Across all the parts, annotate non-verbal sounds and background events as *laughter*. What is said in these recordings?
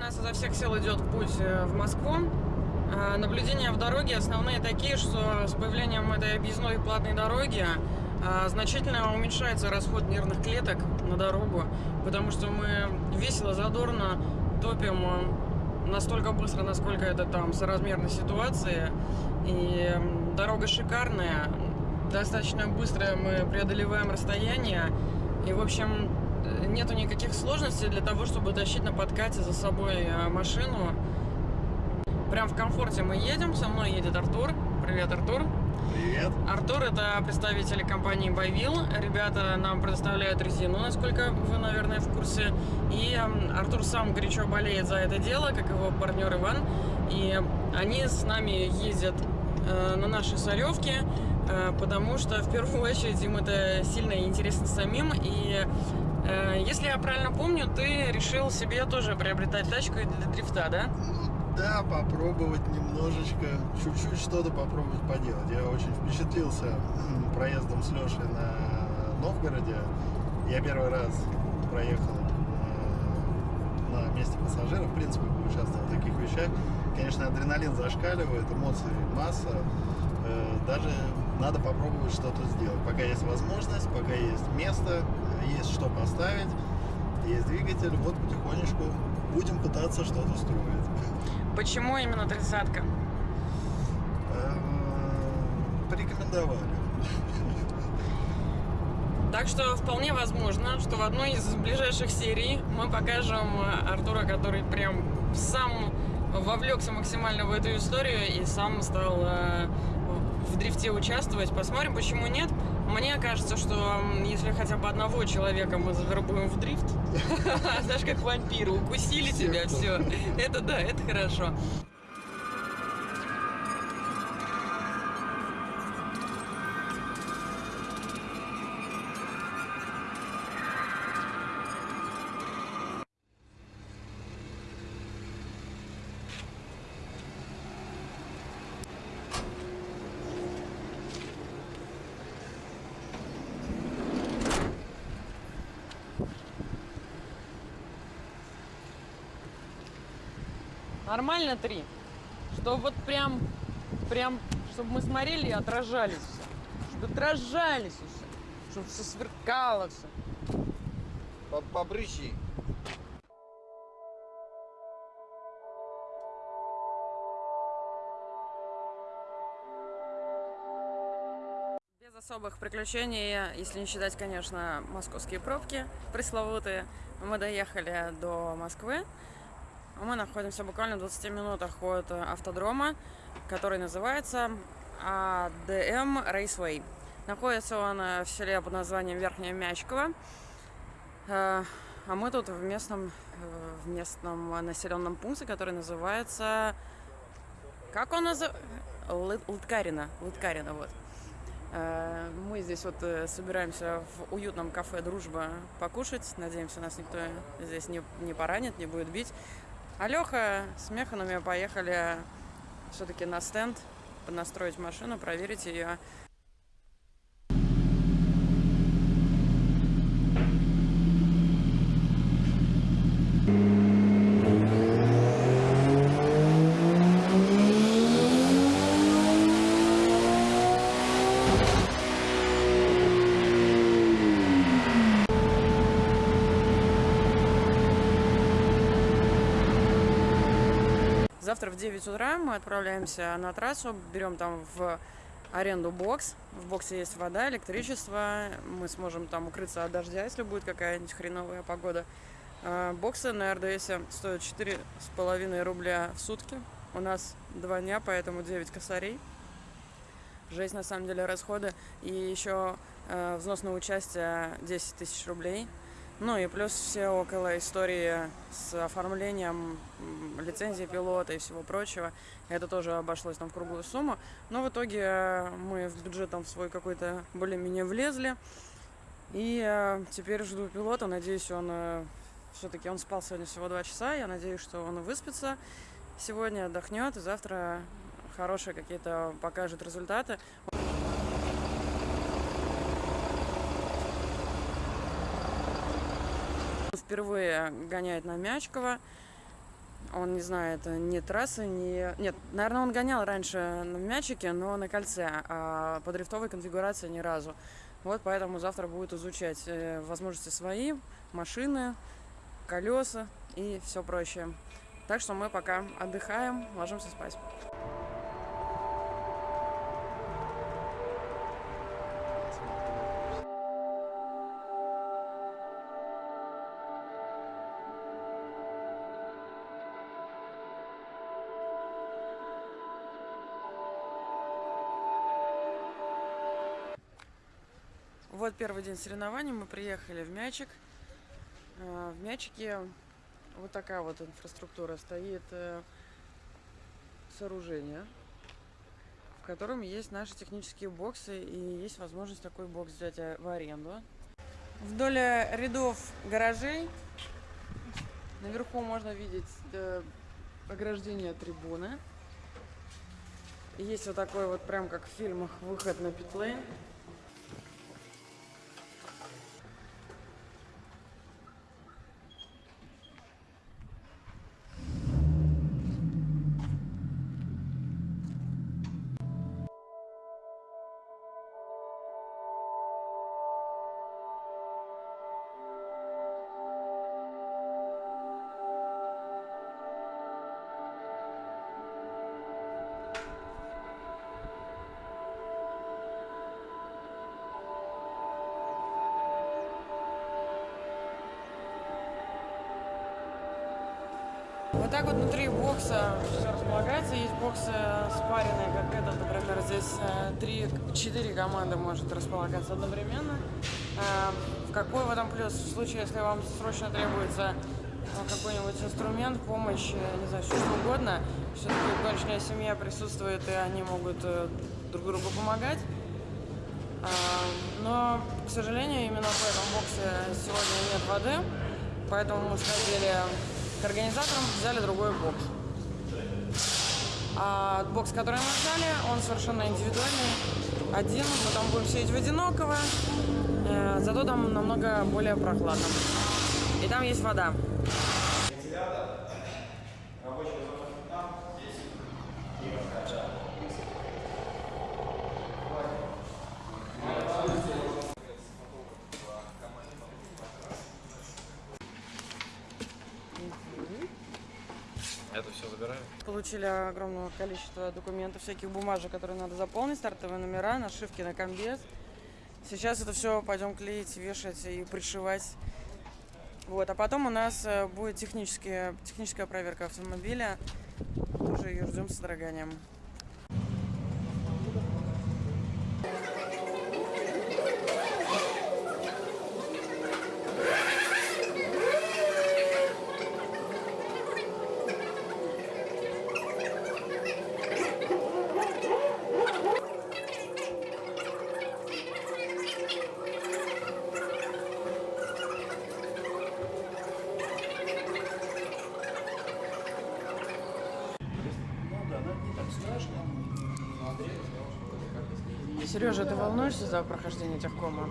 Нас изо всех сил идет путь э, в Москву. А, Наблюдения в дороге основные такие, что с появлением этой объездной платной дороги а, значительно уменьшается расход нервных клеток на дорогу, потому что мы весело, задорно топим э, настолько быстро, насколько это там соразмерно ситуации. И дорога шикарная, достаточно быстро мы преодолеваем расстояние. И, в общем, э, нету никаких сложностей для того, чтобы тащить на подкате за собой э, машину. Прям в комфорте мы едем, со мной едет Артур. Привет, Артур. Привет. Артур это представители компании Байвил. Ребята нам предоставляют резину, насколько вы, наверное, в курсе. И м, Артур сам горячо болеет за это дело, как его партнер Иван. И они с нами ездят э, на нашей соревке, э, потому что в первую *laughs* очередь им это сильно интересно самим. И если я правильно помню, ты решил себе тоже приобретать тачку для дрифта, да? Ну да, попробовать немножечко, чуть-чуть что-то попробовать поделать. Я очень впечатлился проездом с Лешей на Новгороде. Я первый раз проехал э, на месте пассажира, в принципе, поучаствовал в таких вещах. Конечно, адреналин зашкаливает, эмоций масса. Э, Даже надо попробовать что-то сделать. Пока есть возможность, пока есть место, есть что поставить, есть двигатель, вот потихонечку будем пытаться что-то строить. Почему именно тридцатка? Эм, Порекомендовали. Так что вполне возможно, что в одной из ближайших серий мы покажем э, Артура, который прям сам вовлекся максимально в эту историю и сам стал э, в дрифте участвовать. Посмотрим, почему нет. Мне кажется, что если хотя бы одного человека мы завербуем в дрифт, *laughs* знаешь, как вампиры, укусили тебя, все. Это да, это хорошо. Нормально три? Что вот прям, прям, чтобы мы смотрели и отражались все. Чтобы отражались все. Чтобы все сверкало все. Побрыщи. Без особых приключений, если не считать, конечно, московские пробки пресловутые, мы доехали до Москвы. Мы находимся буквально в 20 минутах от автодрома, который называется АДМ Raceway. Находится он э, в селе под названием Верхняя Мячково. Э, А мы тут в местном, э, в местном населенном пункте, который называется... Как он называется? Лыткарина. Лыткарина, вот. Э, Мы здесь вот э, собираемся в уютном кафе «Дружба» покушать. Надеемся, нас никто здесь не, не поранит, не будет бить. А Леха с Механами поехали все-таки на стенд настроить машину, проверить ее. Завтра в 9 утра мы отправляемся на трассу, берем там в аренду бокс. В боксе есть вода, электричество. Мы сможем там укрыться от дождя, если будет какая-нибудь хреновая погода. А, Боксы на РДС стоят 4,5 рубля в сутки. У нас два дня, поэтому 9 косарей. Жесть, на самом деле, расходы. И еще э, взнос на участие 10 тысяч рублей. Ну и плюс все около истории с оформлением лицензии пилота и всего прочего. Это тоже обошлось там в круглую сумму. Но в итоге э, мы в бюджет там в свой какой-то более-менее влезли. И э, теперь жду пилота. Надеюсь, он все-таки он спал сегодня всего два часа. Я надеюсь, что он выспится сегодня, отдохнет и завтра хорошие какие-то покажет результаты. Впервые гоняет на Мячково. Он не знает ни трассы, ни... Нет, наверное, он гонял раньше на мячике, но на кольце, а по дрифтовой конфигурации ни разу. Вот поэтому завтра будет изучать э, возможности свои, машины, колеса и все прочее. Так что мы пока отдыхаем, ложимся спать. Вот первый день соревнований, мы приехали в Мячик. А, В Мячике вот такая вот инфраструктура. Стоит э, сооружение, в котором есть наши технические боксы и есть возможность такой бокс взять э, в аренду. Вдоль э, рядов гаражей наверху можно видеть ограждение трибуны. Есть вот такой вот, прям как в фильмах, выход на питлейн. Так вот внутри бокса все располагается. Есть боксы спаренные, как этот, например, здесь э, три, четыре команды может располагаться одновременно. Э, какой в этом плюс? В случае, если вам срочно требуется э, какой-нибудь инструмент, помощь, э, не знаю, что угодно, все-таки гоночная семья присутствует, и они могут э, друг другу помогать. Но, к сожалению, именно в этом боксе сегодня нет воды, поэтому мы сходили к организаторам, взяли другой бокс. А бокс, который мы взяли, он совершенно индивидуальный, один, мы там будем сидеть в одиноково, э, зато там намного более прохладно. И там есть вода. Забираем? Получили огромное количество документов, всяких бумажек, которые надо заполнить, стартовые номера, нашивки на комбез. Сейчас это все пойдем клеить, вешать и пришивать. Вот, а потом у нас э, будет техническая проверка автомобиля. Тоже ее ждем с содроганием. Сережа, ты волнуешься за прохождение техкома?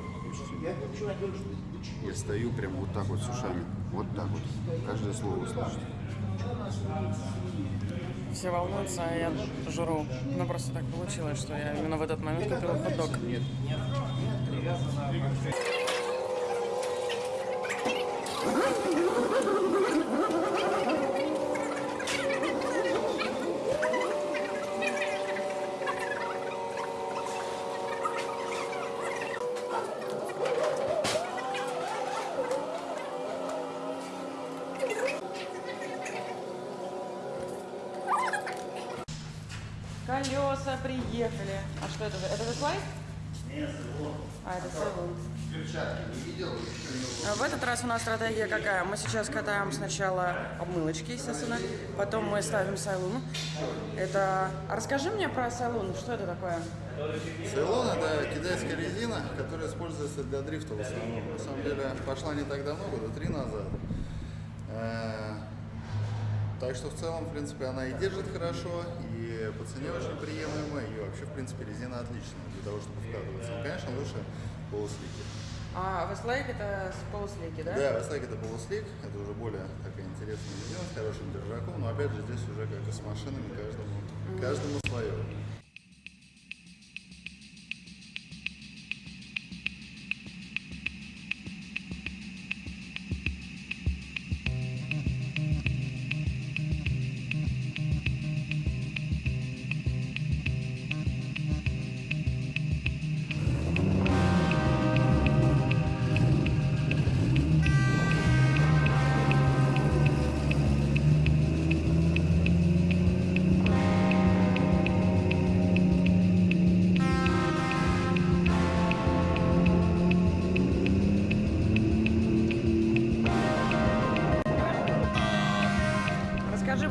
Я стою прям вот так вот с ушами. Вот так вот. Каждое слово слышно. Все волнуются, а я жру. Ну, просто так получилось, что я именно в этот момент купила хот-дог. Нет. Колеса приехали. А что это? Это слайд? Нет, А, это салон. Раз у нас стратегия какая? Мы сейчас катаем сначала обмылочки, естественно, потом мы ставим сайлун. Это... А расскажи мне про сайлун, что это такое? Цейлон это китайская резина, которая используется для дрифта в основном. На самом деле пошла не так давно, года три назад. Э, Так что в целом, в принципе, она и держит хорошо, и по цене очень приемлемая, и вообще, в принципе, резина отличная для того, чтобы вкатываться. Ну, конечно, лучше полуслики. А Westlake это с полуслейки, да? Да, Вестлайк это полуслик, это уже более такая интересная видео с хорошим держаком, но опять же здесь уже как и с машинами, каждому, каждому свое.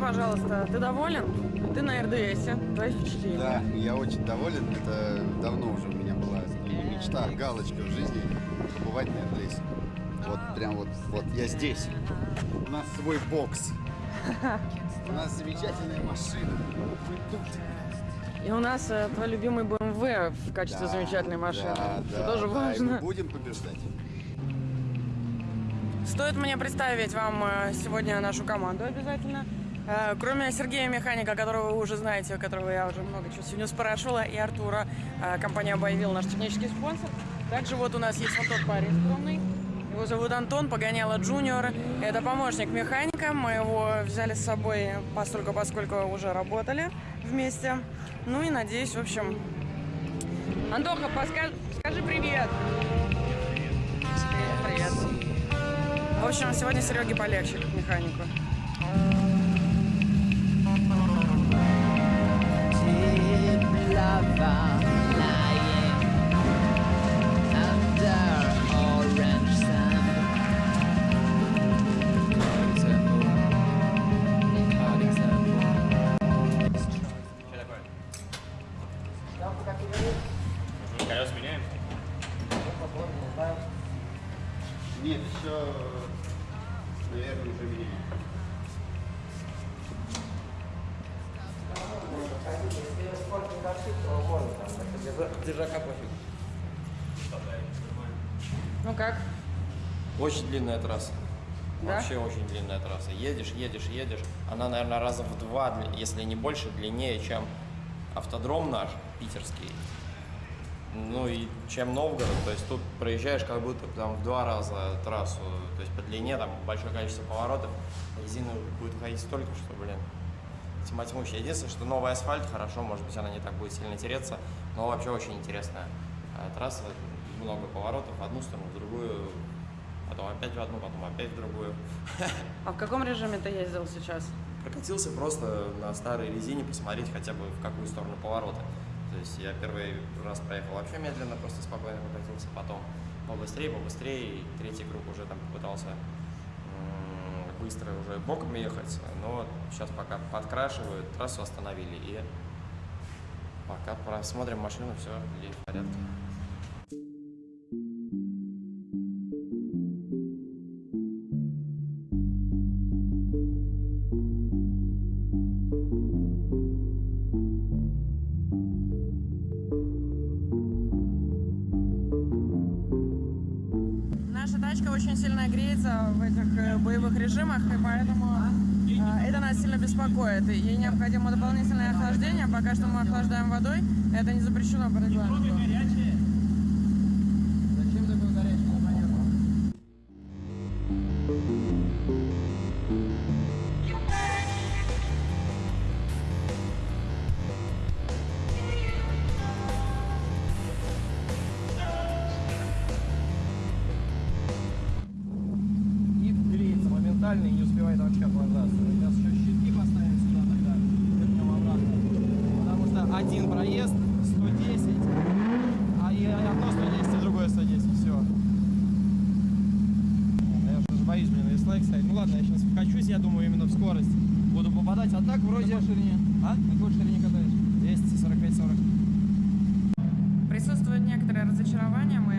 Пожалуйста, ты доволен? Ты на РДСе, твои впечатления? Да, я очень доволен. Это давно уже у меня была мечта, галочка в жизни побывать на РДС. Вот прям вот, вот я здесь. У нас свой бокс. У нас замечательная машина. Мы тут. И у нас э, твой любимый BMW в качестве Да, замечательной машины. Да, Это да, тоже да, важно. мы будем побеждать. Стоит мне представить вам э, сегодня нашу команду обязательно. Э, Кроме Сергея Механика, которого вы уже знаете, которого я уже много чего сегодня спрашивала, и Артура, э, компания Байвил, наш технический спонсор. Также вот у нас есть вот тот парень скромный. Его зовут Антон Погоняло Джуниор. Это помощник механика. Мы его взяли с собой постольку, поскольку уже работали вместе. Ну и надеюсь, в общем... Антоха, поска- скажи привет. Привет. В общем, сегодня Сереге полегче, как механику. 가. Едешь, едешь, едешь. Она, наверное, раза в два, если не больше, длиннее, чем автодром наш, питерский. Ну и чем Новгород. То есть тут проезжаешь как будто там в два раза трассу. То есть по длине там большое количество поворотов. Резина будет ходить столько, что, блин, тьма тьмущая. Единственное, что новый асфальт, хорошо, может быть, она не так будет сильно тереться, но вообще очень интересная э, трасса. Много поворотов одну сторону, в другую, потом опять в одну, потом опять в другую. *laughs* А в каком режиме ты ездил сейчас? Прокатился просто на старой резине, посмотреть хотя бы в какую сторону повороты. То есть я первый раз проехал вообще медленно, просто спокойно прокатился, потом побыстрее, побыстрее, и третий круг уже там попытался быстро уже боком ехать, но сейчас пока подкрашивают, трассу остановили, и пока просмотрим машину, все в порядке. Тачка очень сильно греется в этих э, боевых режимах, и поэтому э, это нас сильно беспокоит. Ей необходимо дополнительное охлаждение. Пока что мы охлаждаем водой. Это не запрещено по регламенту. Думаю, именно в скорость буду попадать, а так вроде... На какой ширине? А? На какой ширине катаешь? 245-40. Присутствует некоторое разочарование. Мы э,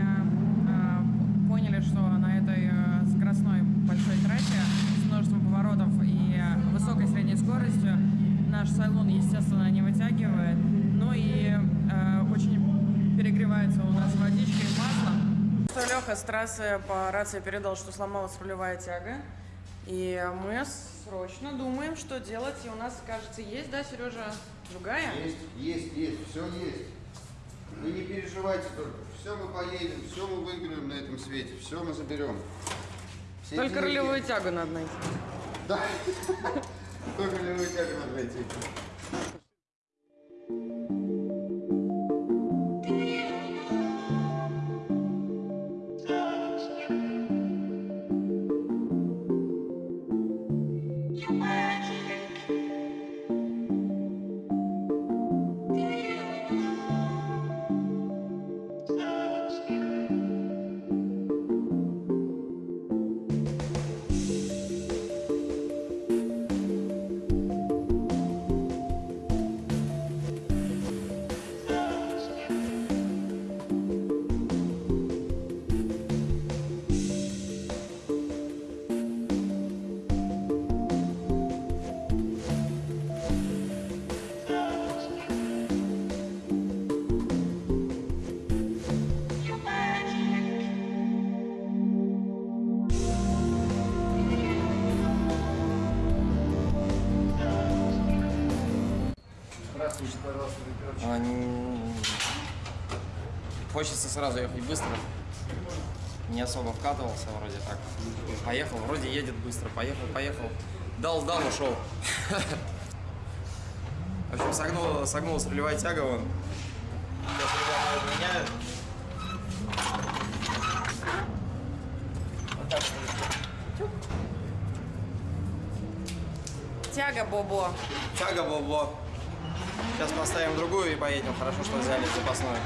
поняли, что на этой э, скоростной большой трассе с множеством поворотов и высокой средней скоростью наш салон, естественно, не вытягивает. Ну и э, очень перегревается у нас водичка и масло. Леха с трассы по рации передал, что сломалась рулевая тяга. И мы срочно думаем, что делать. И у нас, кажется, есть, да, Сережа, другая? Есть, есть, есть, все есть. Вы не переживайте только. Все мы поедем, все мы выиграем на этом свете, все мы заберем. Все Только деньги- рулевую тягу надо найти. Да. *laughs* Только рулевую тягу надо найти. Bye. Хочется сразу ехать быстро. Не особо вкатывался вроде так. Поехал, вроде едет быстро. Поехал, поехал. Дал, дал, ушел. В общем, согнул, согнулась рулевая тяга вон. Сейчас ребята меняют. Вот так вот. Тяга, Бобо. Тяга, бобо. Сейчас поставим другую и поедем. Хорошо, что взяли запасную.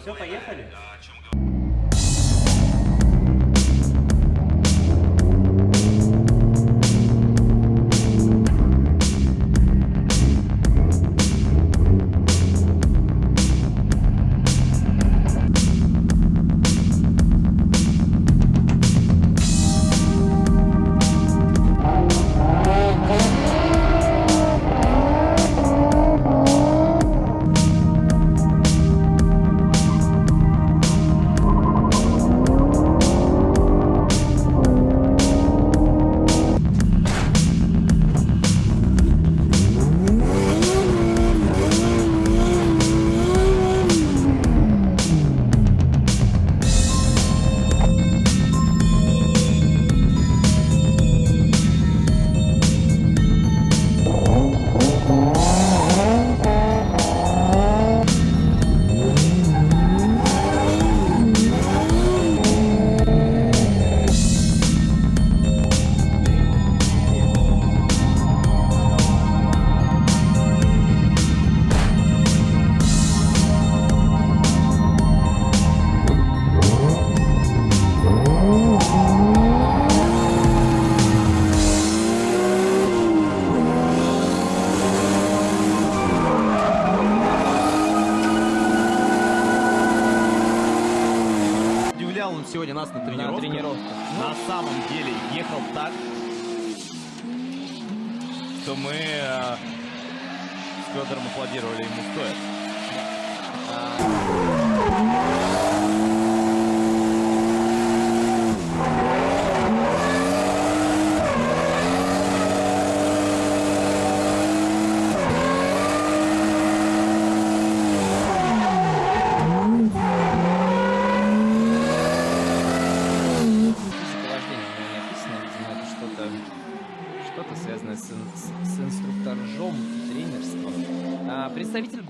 Все, поехали? Да,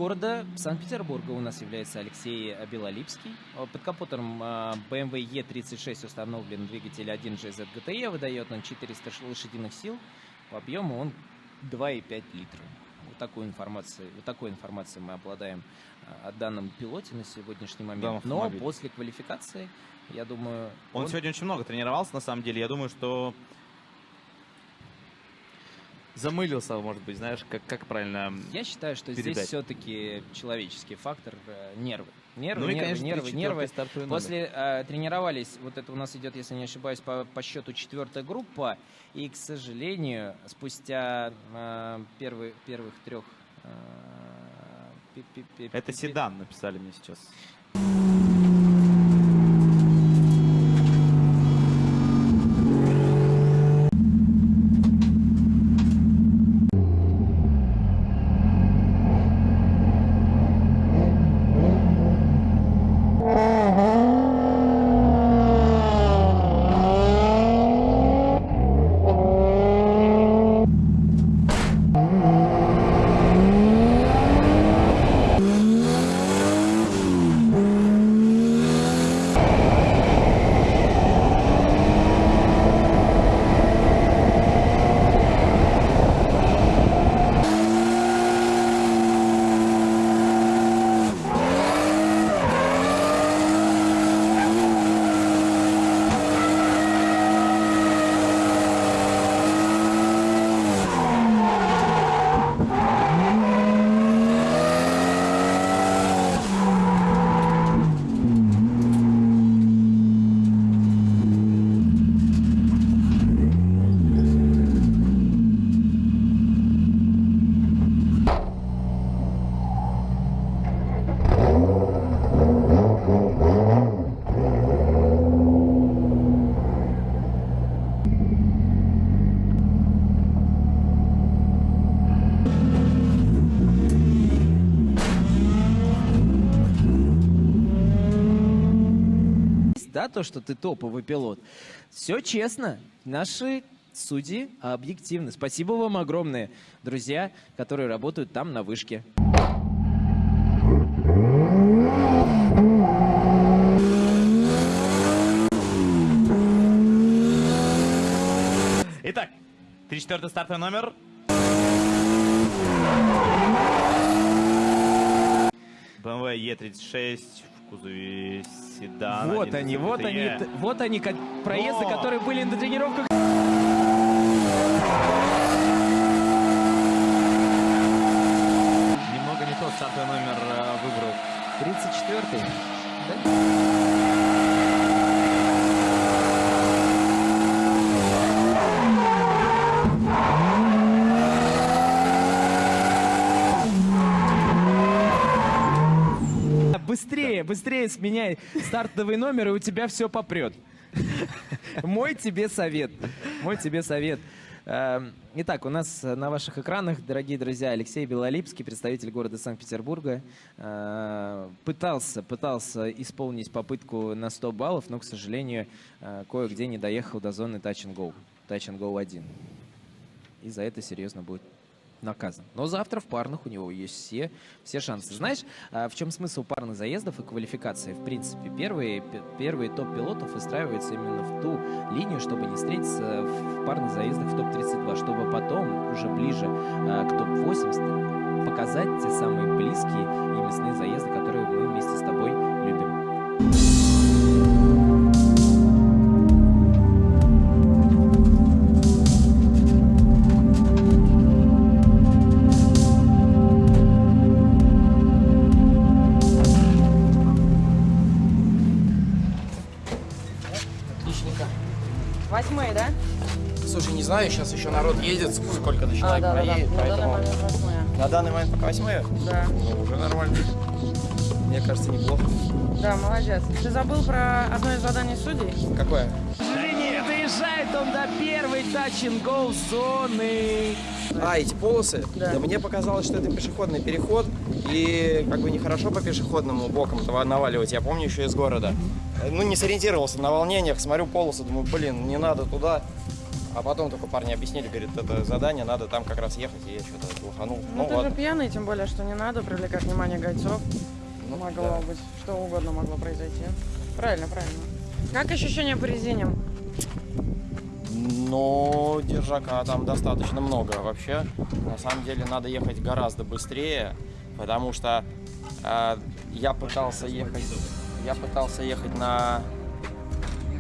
города Санкт-Петербурга у нас является Алексей Белолипский. Э, Под капотом э, BMW E36 установлен двигатель 1GZ GTE, выдает он 400 ш- лошадиных сил. По объему он 2,5 литра. Вот такую информацию, вот такой информацией мы обладаем э, о данном пилоте на сегодняшний момент. Но после квалификации, я думаю, Он сегодня очень много тренировался, на самом деле. Я думаю, что замылился, может быть, знаешь, как, как правильно... Я считаю, что здесь передать. все-таки человеческий фактор э, нервы. Нервы, Ну и, нервы, конечно, нервы, 34-й нервы. После э, тренировались, вот это у нас идет, если не ошибаюсь, по, по счету четвертая группа, и, к сожалению, спустя э, первый- первых трех... э, пи- пи- пи- Это пи- седан, написали мне сейчас. То, что ты топовый пилот. Все честно. Наши судьи объективны. Спасибо вам огромное, друзья, которые работают там на вышке. Итак, 34-й стартовый номер. BMW E36 в кузове седана. вот они, вот они, вот они, проезды, которые были на тренировках. Немного не тот стартовый номер э, выбрал. 34-й. Быстрее, сменяй стартовый номер, и у тебя все попрет. Мой тебе совет. Мой тебе совет. Эм, Итак, у нас на ваших экранах, дорогие друзья, Алексей Белолипский, представитель города Санкт-Петербурга, э, пытался, пытался исполнить попытку на 100 баллов, но, к сожалению, э, кое-где не доехал до зоны Touch and Go, Touch and Go 1. И за это серьезно будет наказан. Но завтра в парных у него есть все, все шансы. Знаешь, а, в чем смысл парных заездов и квалификации? В принципе, первые, первые топ-пилотов выстраиваются именно в ту линию, чтобы не встретиться в парных заездах в топ-32, чтобы потом, уже ближе а, к топ-80, показать те самые близкие и мясные заезды, которые мы вместе с тобой сейчас еще народ едет, сколько на А, человек да, да, да. проедет, На данный поэтому... момент восьмые. На данный момент пока восьмые? Да. Ну, уже нормально. Мне кажется, неплохо. Да, молодец. Ты забыл про одно из заданий судей? Какое? Доезжает он до первой Go зоны. А, эти полосы? Да. мне показалось, что это пешеходный переход, и как бы нехорошо по пешеходному бокам этого наваливать. Я помню еще из города. Ну, не сориентировался на волнениях, смотрю полосы, думаю, блин, не надо туда. А потом только парни объяснили, говорит, это задание, надо там как раз ехать, и я что-то лоханул. Ну, ты ладно. же пьяный, тем более, что не надо привлекать внимание гайцов. Ну, могло да. быть, что угодно могло произойти. Правильно, правильно. Как ощущения по резине? Но держака там достаточно много вообще. На самом деле надо ехать гораздо быстрее, потому что э, я пытался ехать, я пытался ехать на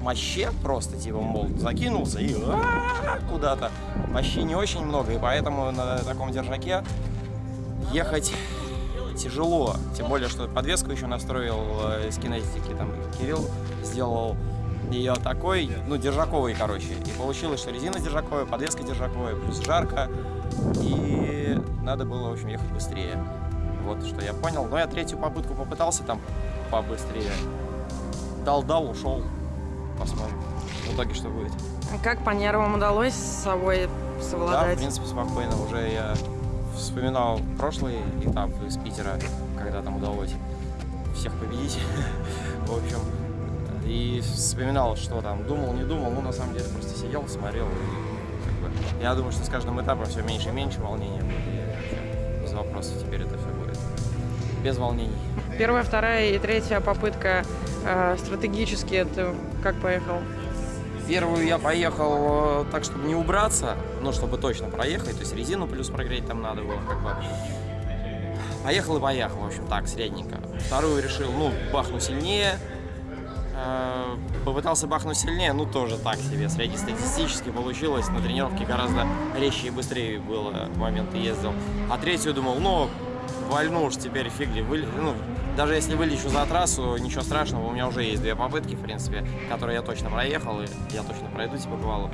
моще просто, типа, мол, закинулся и а, куда-то. Мощи не очень много, и поэтому на таком держаке ехать тяжело. Тем более, что подвеску еще настроил э, из кинетики, там Кирилл сделал ее такой, ну, держаковый, короче. И получилось, что резина держаковая, подвеска держаковая, плюс жарко. И надо было, в общем, ехать быстрее. Вот что я понял. Но я третью попытку попытался там побыстрее. Дал-дал, ушел. Посмотрим. В итоге что будет. Как по нервам удалось с собой Да, в совладать? принципе, спокойно. Уже я вспоминал прошлый этап из Питера, когда там удалось всех победить. *laughs* В общем, и вспоминал, что там думал, не думал. Ну, на самом деле, просто сидел, смотрел. И, как бы, я думаю, что с каждым этапом все меньше и меньше волнения будет. И вообще без вопросов теперь это все будет. Без волнений. Первая, вторая и третья попытка э, стратегически ты как поехал? Первую я поехал э, так, чтобы не убраться, ну, чтобы точно проехать, то есть резину плюс прогреть там надо было, как бы. Поехал и поехал, в общем, так, средненько. Вторую решил, ну, бахну сильнее. Э, Попытался бахнуть сильнее, ну, тоже так себе, среднестатистически получилось. На тренировке гораздо резче и быстрее было в моменты ездил. А третью думал, ну, вольну уж теперь фиг ли, выли- ну, даже если вылечу за трассу, ничего страшного, у меня уже есть две попытки, в принципе, которые я точно проехал, и я точно пройду, типа, бывало.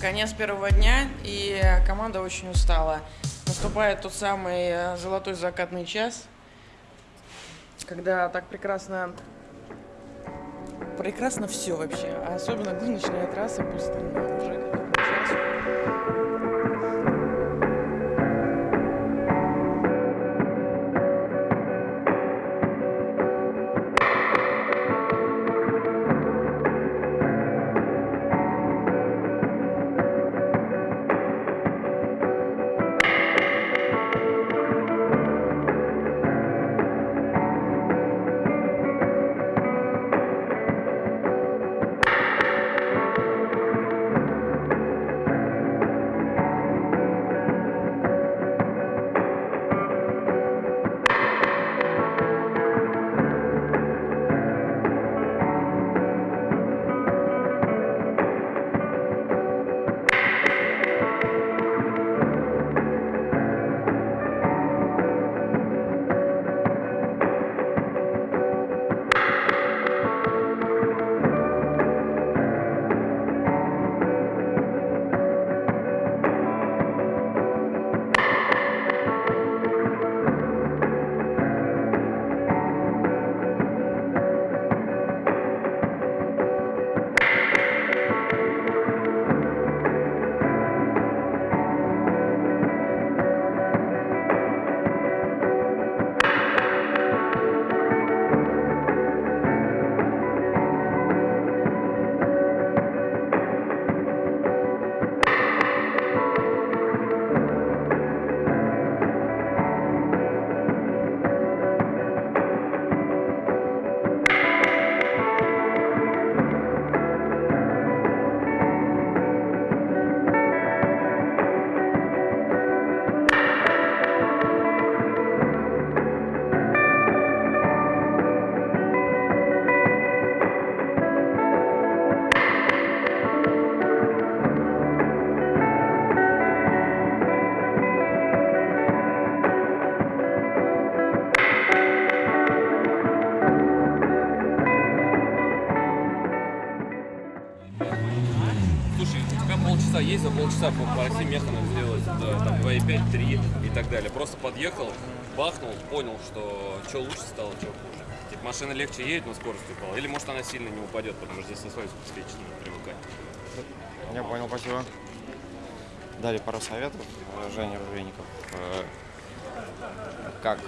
Конец первого дня, и команда очень устала. Наступает тот самый э, золотой закатный час, когда так прекрасно... Прекрасно все вообще, а особенно гоночная трасса пустынная уже есть, за полчаса по, по России Механу сделать, да, там 2,5, 3 и так далее. Просто подъехал бахнул, понял, что что лучше стало, что хуже. Типа машина легче едет, но скорость упала. Или может она сильно не упадет, потому что здесь на свой надо привыкать. Я понял, спасибо. Дали пару советов Жене Ружейников, э, как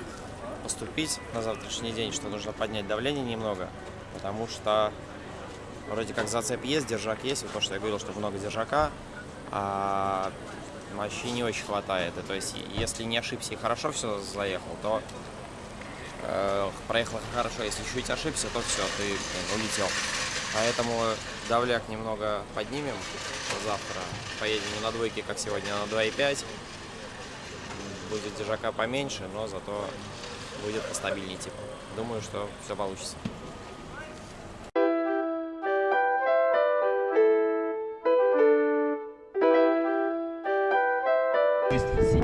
поступить на завтрашний день, что нужно поднять давление немного, потому что вроде как зацеп есть, держак есть, вот то, что я говорил, что много держака, а мощи не очень хватает. И то есть, если не ошибся и хорошо все заехал, то э, проехал хорошо. Если чуть ошибся, то все, ты блин, улетел. Поэтому давляк немного поднимем завтра. Поедем не на двойке, как сегодня, а на 2,5. Будет держака поменьше, но зато будет постабильнее типа. Думаю, что все получится.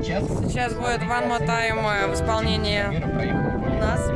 Сейчас будет One More Time э, в исполнении нас.